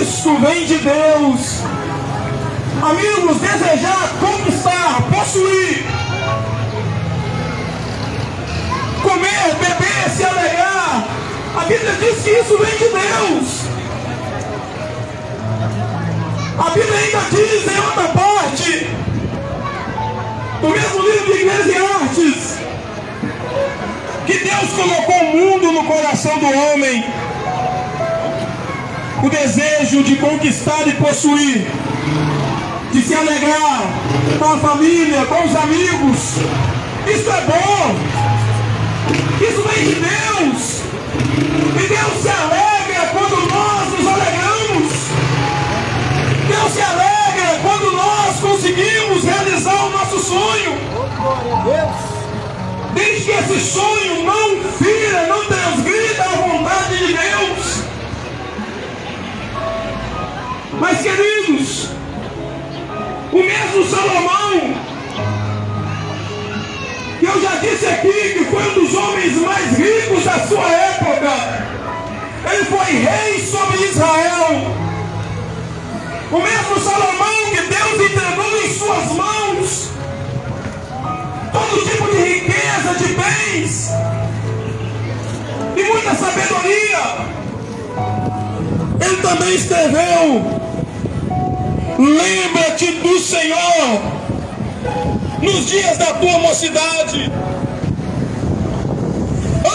isso vem de Deus. Amigos, desejar, conquistar, possuir, comer, beber, se alegrar, a Bíblia diz que isso vem de Deus. A Bíblia ainda diz em outra parte, no mesmo livro de Eclesiastes, que Deus colocou o mundo no coração do homem, o desejo de conquistar e possuir, de se alegrar com a família, com os amigos. Isso é bom, isso vem de Deus, e Deus se alegra quando nós nos alegramos, Deus se alegra quando nós conseguimos realizar o nosso sonho. Desde que esse sonho não fira, não transgrida a vontade de Deus. Mas queridos, o mesmo Salomão, que eu já disse aqui que foi um dos homens mais ricos da sua época, ele foi rei sobre Israel. O mesmo Salomão que Deus entregou em suas mãos todo tipo de riqueza, de bens e muita sabedoria. Ele também escreveu: Lembra-te do Senhor nos dias da tua mocidade,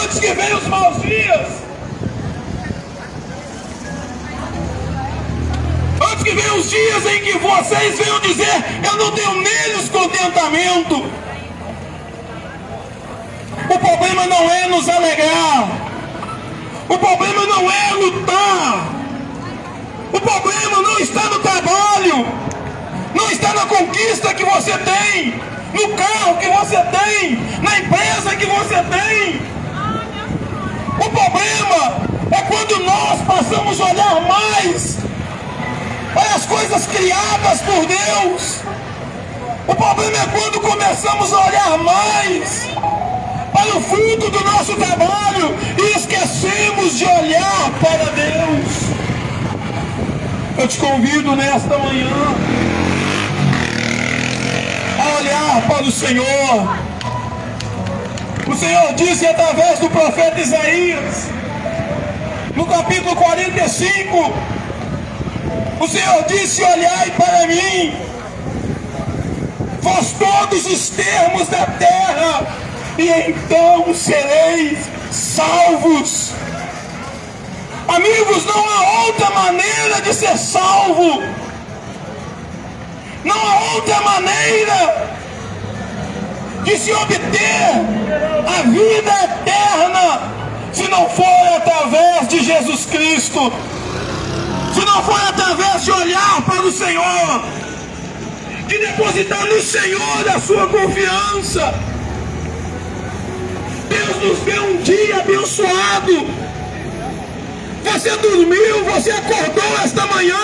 antes que venham os maus dias. Antes que venham os dias em que vocês venham dizer: Eu não tenho neles contentamento. O problema não é nos alegrar. O problema não é lutar. O problema não está no trabalho. Não está na conquista que você tem. No carro que você tem. Na empresa que você tem. O problema é quando nós passamos a olhar mais para as coisas criadas por Deus. O problema é quando começamos a olhar mais para o fruto do nosso trabalho e esquecemos de olhar para Deus. Eu te convido nesta manhã a olhar para o Senhor. O Senhor disse através do profeta Isaías, no capítulo 45, o Senhor disse: Olhai para mim, vós todos os termos da terra, e então sereis salvos. Amigos, não há outra maneira de ser salvo. Não há outra maneira de se obter a vida eterna se não for através de Jesus Cristo. Se não for através de olhar para o Senhor, de depositar no Senhor a sua confiança. Deus nos deu um dia abençoado. Você dormiu, você acordou esta manhã.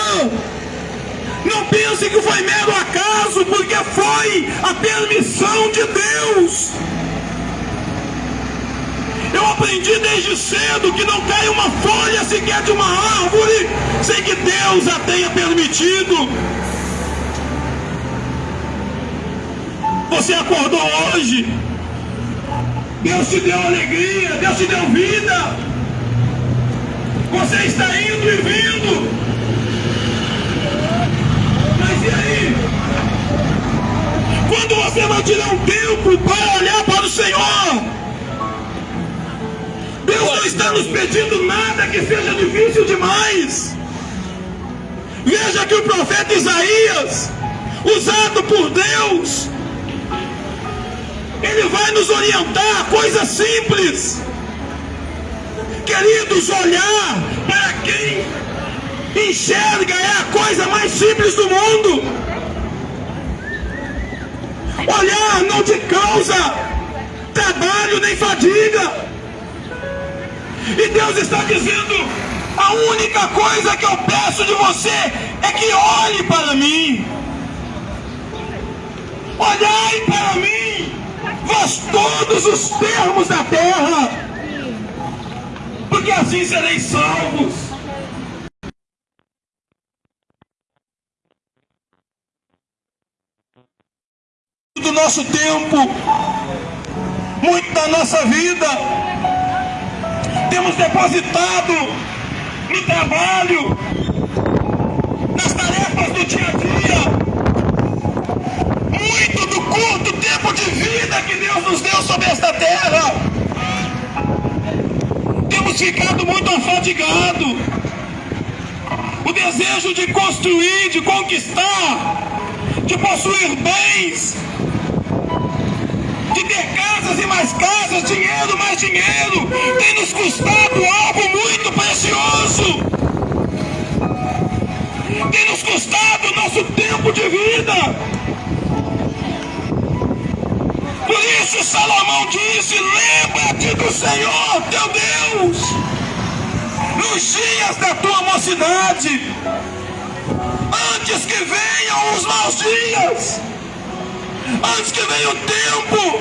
Não pense que foi mero acaso, porque foi a permissão de Deus. Eu aprendi desde cedo que não cai uma folha sequer de uma árvore sem que Deus a tenha permitido. Você acordou hoje, Deus te deu alegria, Deus te deu vida. Você está indo e vindo. Mas e aí? Quando você vai tirar um tempo para olhar para o Senhor? Deus não está nos pedindo nada que seja difícil demais. Veja que o profeta Isaías, usado por Deus, ele vai nos orientar coisas simples. Queridos, olhar para quem enxerga é a coisa mais simples do mundo. Olhar não te causa trabalho nem fadiga. E Deus está dizendo: a única coisa que eu peço de você é que olhe para mim. Olhai para mim, vós todos os termos da terra, porque assim sereis salvos. Do nosso tempo, muito da nossa vida, temos depositado no trabalho, nas tarefas do dia a dia, muito do curto tempo de vida que Deus nos deu sobre esta terra. Ficado muito afadigados. O desejo de construir, de conquistar, de possuir bens, de ter casas e mais casas, dinheiro mais dinheiro, tem nos custado algo muito precioso. Tem nos custado nosso tempo de vida. Por isso Salomão disse: lembra-te do Senhor teu Deus, nos dias da tua mocidade, antes que venham os maus dias antes que venha o tempo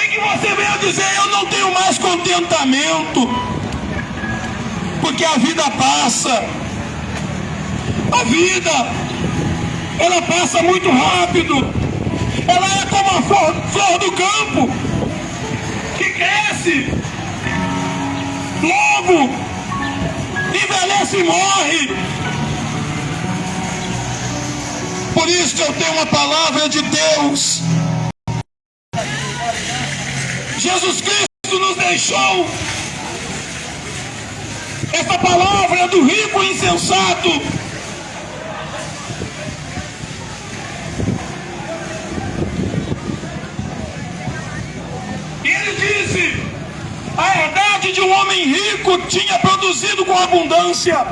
em que você venha dizer: Eu não tenho mais contentamento, porque a vida passa, a vida, ela passa muito rápido, ela é como a flor, flor do campo, que cresce, logo envelhece e morre. Por isso eu tenho uma palavra de Deus. Jesus Cristo nos deixou essa palavra do rico insensato. A herdade de um homem rico tinha produzido com abundância.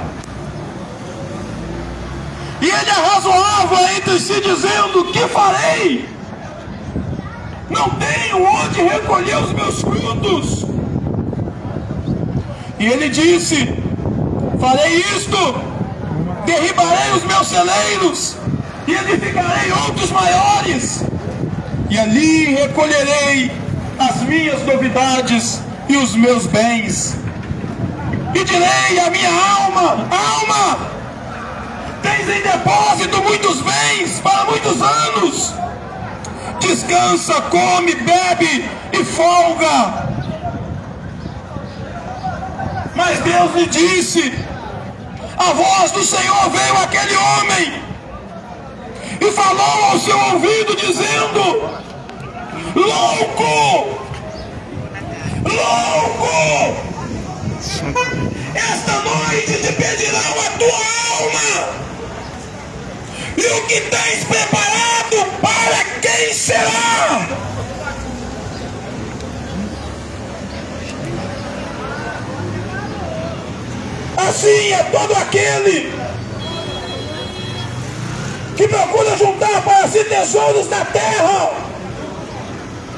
E ele arrazoava entre si, dizendo: Que farei? Não tenho onde recolher os meus frutos. E ele disse: Farei isto, derribarei os meus celeiros, e edificarei outros maiores, e ali recolherei as minhas novidades e os meus bens. E direi à minha alma: Alma, tens em depósito muitos bens para muitos anos. Descansa, come, bebe e folga. Mas Deus lhe disse: a voz do Senhor veio àquele homem e falou ao seu ouvido, dizendo: Louco! Louco! Esta noite te pedirão a tua alma e o que tens preparado para quem será? Assim é todo aquele que procura juntar para si tesouros na terra,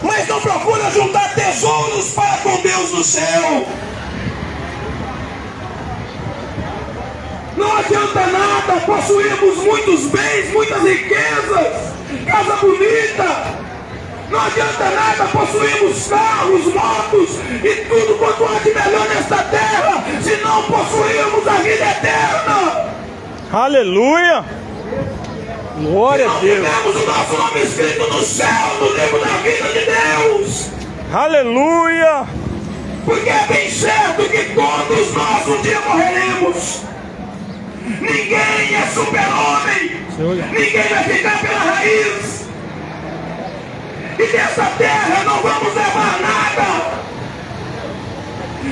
mas não procura juntar tesouros para com Deus no céu. Não adianta nada possuirmos muitos bens, muitas riquezas, casa bonita. Não adianta nada possuirmos carros, motos e tudo quanto há de melhor nesta terra, se não possuirmos a vida eterna. Aleluia! Glória a Deus. Temos o nosso nome escrito no céu, no livro da vida de Deus. Aleluia! Porque é bem certo que todos nós um dia morreremos. Ninguém é super-homem. Ninguém vai ficar pela raiz. E dessa terra não vamos levar nada.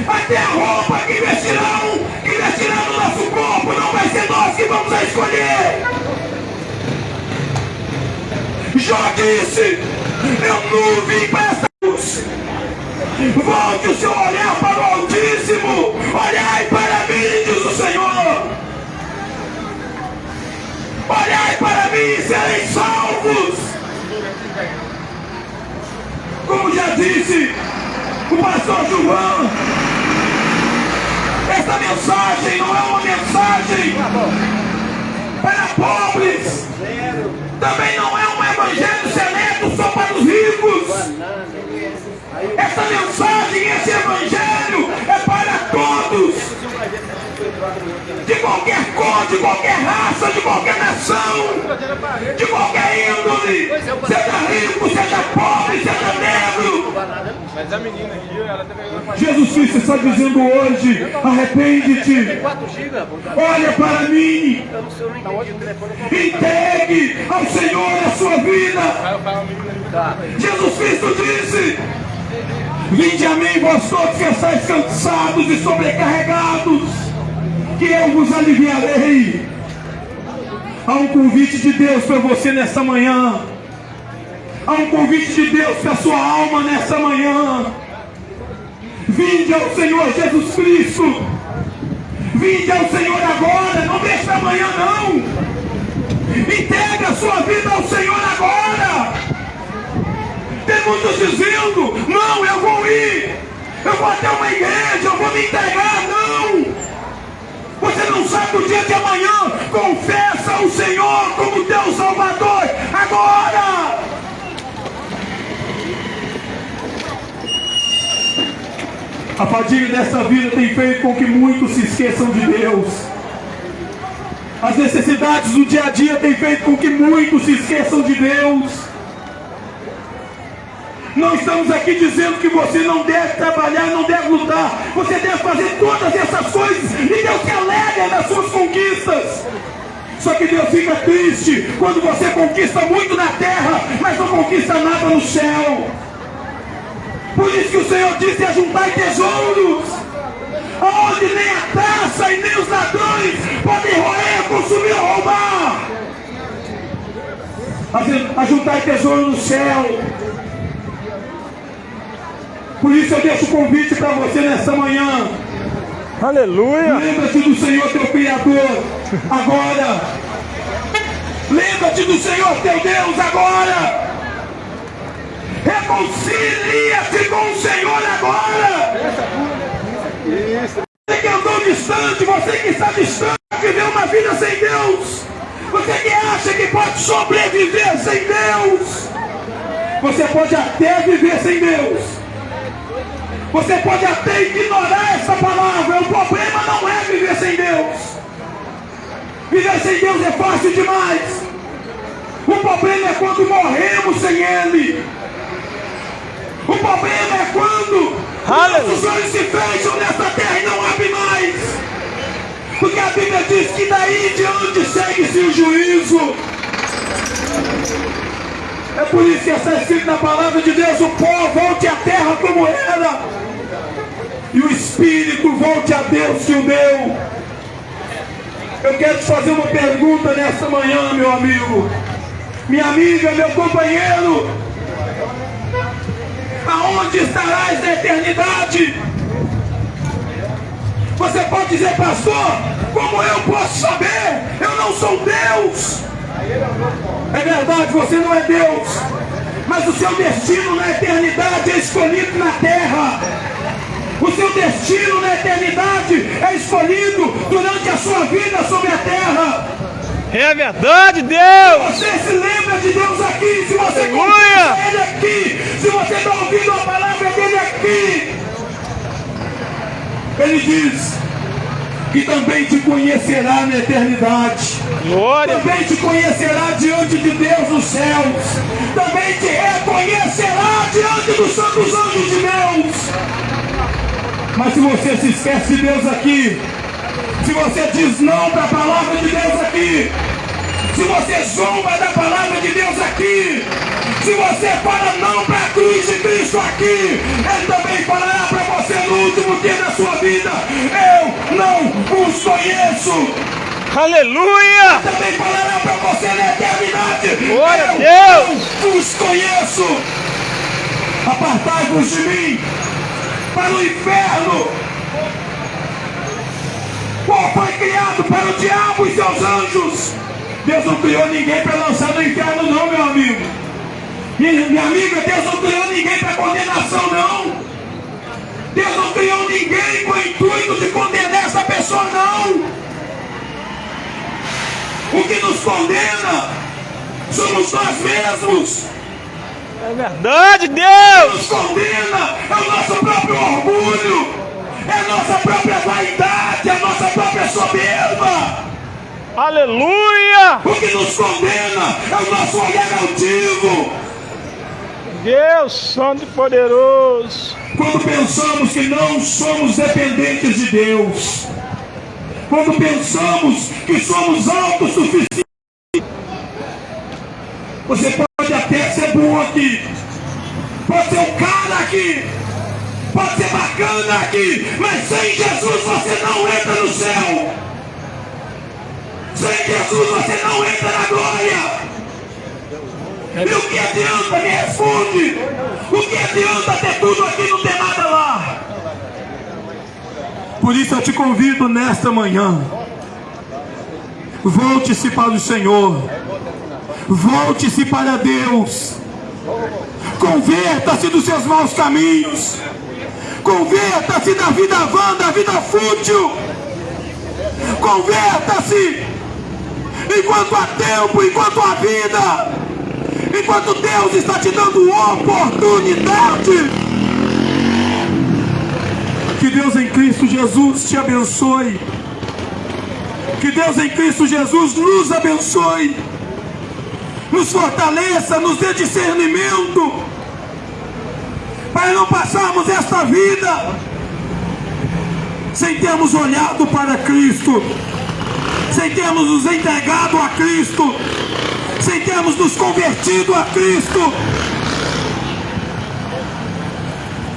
Até a roupa que vestirão, que vestirão no nosso corpo, não vai ser nós que vamos a escolher. Já disse, eu não vim para essa luz. Volte o seu olhar para o Altíssimo. Olhai para mim, diz o Senhor. Olhai para mim e sereis salvos. Como já disse o pastor João, esta mensagem não é uma mensagem para pobres. Também não é um evangelho seleto só para os ricos. Esta mensagem, esse evangelho é para todos. De qualquer cor, de qualquer raça, de qualquer nação, de qualquer índole, seja rico, seja pobre, seja negro. Mas a menina aqui, ela tá Jesus Cristo está dizendo hoje: arrepende-te, 4 GB, olha para mim, entregue ao Senhor a sua vida. Jesus Cristo disse: Vinde a mim, vós todos que estáis cansados e sobrecarregados, que eu vos aliviarei. Há um convite de Deus para você nessa manhã. Há um convite de Deus para a sua alma nessa manhã. Vinde ao Senhor Jesus Cristo. Vinde ao Senhor agora, não deixe amanhã não. Entregue a sua vida ao Senhor agora. Tem muitos dizendo: Não, eu vou ir. Eu vou até uma igreja, eu vou me entregar. Não. Você não sabe o dia de amanhã. Confessa o Senhor como teu Salvador agora. A fadiga dessa vida tem feito com que muitos se esqueçam de Deus. As necessidades do dia a dia têm feito com que muitos se esqueçam de Deus. Não estamos aqui dizendo que você não deve trabalhar, não deve lutar. Você deve fazer todas essas coisas e Deus se alegra nas suas conquistas. Só que Deus fica triste quando você conquista muito na terra, mas não conquista nada no céu. Por isso que o Senhor disse: ajuntai tesouros, onde nem a traça e nem os ladrões podem roer, consumir ou roubar. Aju- Ajuntai tesouro no céu. Por isso eu deixo o convite para você nessa manhã. Aleluia. Lembra-te do Senhor teu Criador agora. Lembra-te do Senhor teu Deus agora. Reconcilia-te com o Senhor agora. Você que andou distante, você que está distante, viveu uma vida sem Deus. Você que acha que pode sobreviver sem Deus. Você pode até viver sem Deus. Você pode até ignorar essa palavra. O problema não é viver sem Deus. Viver sem Deus é fácil demais. O problema é quando morremos sem Ele. O problema é quando Aleluia. nossos olhos se fecham nessa terra e não abrem mais. Porque a Bíblia diz que daí em diante segue-se o juízo. É por isso que está escrito na palavra de Deus: o pó volte à terra como era, e o espírito volte a Deus que o deu. Eu quero te fazer uma pergunta nessa manhã, meu amigo, minha amiga, meu companheiro: aonde estarás na eternidade? Você pode dizer, pastor, como eu posso saber? Eu não sou Deus. É verdade, você não é Deus. Mas o seu destino na eternidade é escolhido na terra. O seu destino na eternidade é escolhido durante a sua vida sobre a terra. É verdade, Deus. Você se lembra de Deus aqui, se você Aleluia. Ele aqui, se você está ouvindo a palavra dele aqui. Ele diz que também te conhecerá na eternidade. Glória. Também te conhecerá diante de Deus nos céus. Também te reconhecerá diante dos santos anjos de Deus. Mas se você se esquece de Deus aqui, se você diz não para a palavra de Deus aqui, se você zomba da palavra de Deus aqui, se você fala não para a cruz de Cristo aqui, Ele também falará para você no último dia da sua vida: Eu não os conheço Aleluia. também falará para você na eternidade. Glória Eu Deus. não os conheço. Apartai-vos de mim para o inferno. Qual foi criado para o diabo e seus anjos? Deus não criou ninguém para lançar no inferno, não, meu amigo. Minha, minha amiga, Deus não criou ninguém para condenação, não. Deus não criou ninguém com o intuito de condenar essa pessoa, não. O que nos condena somos nós mesmos. É verdade, O que Deus. nos condena é o nosso próprio orgulho. é a nossa própria vaidade, é a nossa própria soberba. Aleluia! O que nos condena é o nosso olhar altivo. Deus Santo e Poderoso. Quando pensamos que não somos dependentes de Deus. Quando pensamos que somos autossuficientes. Você pode bom aqui. Pode ser um cara aqui. Pode ser bacana aqui. Mas sem Jesus você não entra no céu. Sem Jesus você não entra na glória. E o que adianta? Me responde. O que adianta ter tudo aqui e não ter nada lá? Por isso eu te convido nesta manhã. Volte-se para o Senhor. Volte-se para Deus. Converta-se dos seus maus caminhos. Converta-se da vida vã, da vida fútil. Converta-se enquanto há tempo, enquanto há vida, enquanto Deus está te dando oportunidade. Que Deus em Cristo Jesus te abençoe. Que Deus em Cristo Jesus nos abençoe. Nos fortaleça, nos dê discernimento. Para não passarmos esta vida sem termos olhado para Cristo sem termos nos entregado a Cristo, sem termos nos convertido a Cristo.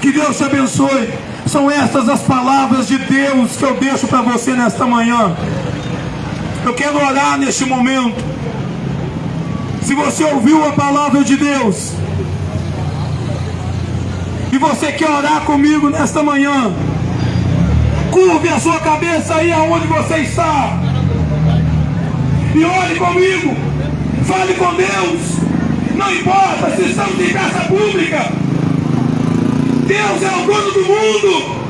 Que Deus te abençoe. São estas as palavras de Deus que eu deixo para você nesta manhã. Eu quero orar neste momento. Se você ouviu a palavra de Deus e você quer orar comigo nesta manhã, curve a sua cabeça aí aonde você está e ore comigo. Fale com Deus. Não importa se estamos em praça pública. Deus é o dono do mundo.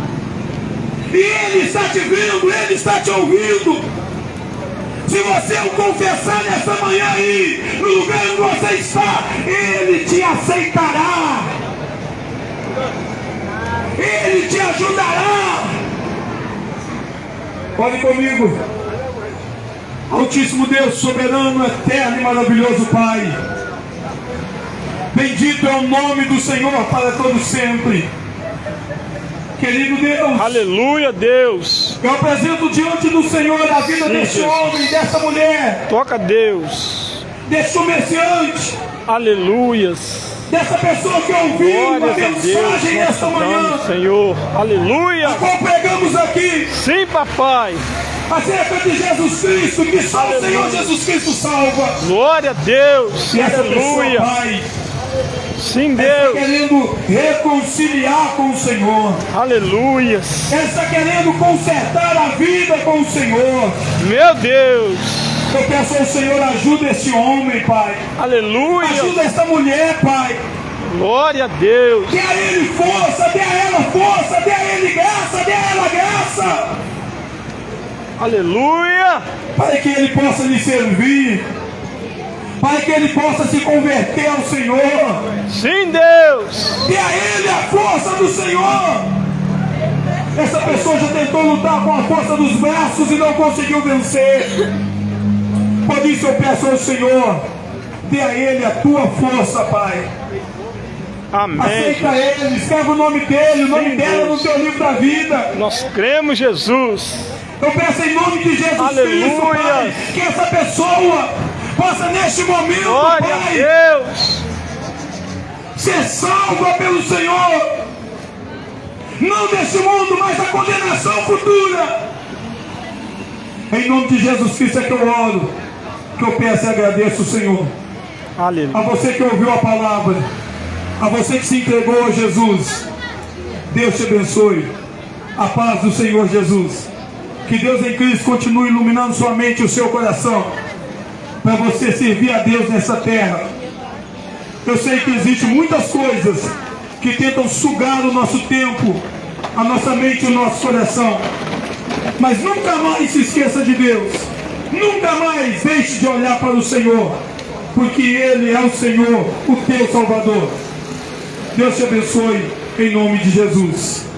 E Ele está te vendo, Ele está te ouvindo. Se você o confessar nessa manhã aí, no lugar onde você está, Ele te aceitará. Ele te ajudará. Ore comigo. Altíssimo Deus, soberano, eterno e maravilhoso Pai. Bendito é o nome do Senhor para todo sempre. Querido Deus, Aleluia, Deus. eu apresento diante do Senhor a vida Sim, deste Jesus. homem, dessa mulher, Toca Deus. desse comerciante, Aleluias. dessa pessoa que ouviu Glórias a Deus. mensagem nesta manhã, Deus, Senhor. Aleluia. a qual pregamos aqui, Sim, papai. acerca de Jesus Cristo, que só o Senhor Jesus Cristo salva. Glória a Deus. E essa pessoa, Aleluia. Pai, Sim, está Deus. querendo reconciliar com o Senhor. Aleluias. Ele está querendo consertar a vida com o Senhor. Meu Deus. Eu peço ao Senhor, ajuda esse homem, Pai. Aleluia. Ajuda essa mulher, Pai. Glória a Deus. Dê a ele força, dê a ela força, dê a ele graça, dê a ela graça. Aleluia. Para que ele possa lhe servir. Para que ele possa se converter ao Senhor. Sim, Deus. Dê a ele a força do Senhor. Essa pessoa já tentou lutar com a força dos braços e não conseguiu vencer. Por isso eu peço ao Senhor, dê a ele a tua força, Pai. Amém. Aceita ele, escreve o nome dele, o nome Sim, dela no Deus. teu livro da vida. Nós cremos, Jesus. Eu peço em nome de Jesus Aleluia. Cristo, Pai, que essa pessoa possa neste momento, Glória a Pai, Deus. ser salva pelo Senhor. Não deste mundo, mas da condenação futura. Em nome de Jesus Cristo é que eu oro, que eu peço e agradeço, Senhor. A Aleluia. você que ouviu a palavra, a você que se entregou a Jesus, Deus te abençoe. A paz do Senhor Jesus. Que Deus em Cristo continue iluminando sua mente e o seu coração, para você servir a Deus nessa terra. Eu sei que existem muitas coisas que tentam sugar o nosso tempo, a nossa mente e o nosso coração. Mas nunca mais se esqueça de Deus. Nunca mais deixe de olhar para o Senhor, porque Ele é o Senhor, o teu Salvador. Deus te abençoe em nome de Jesus.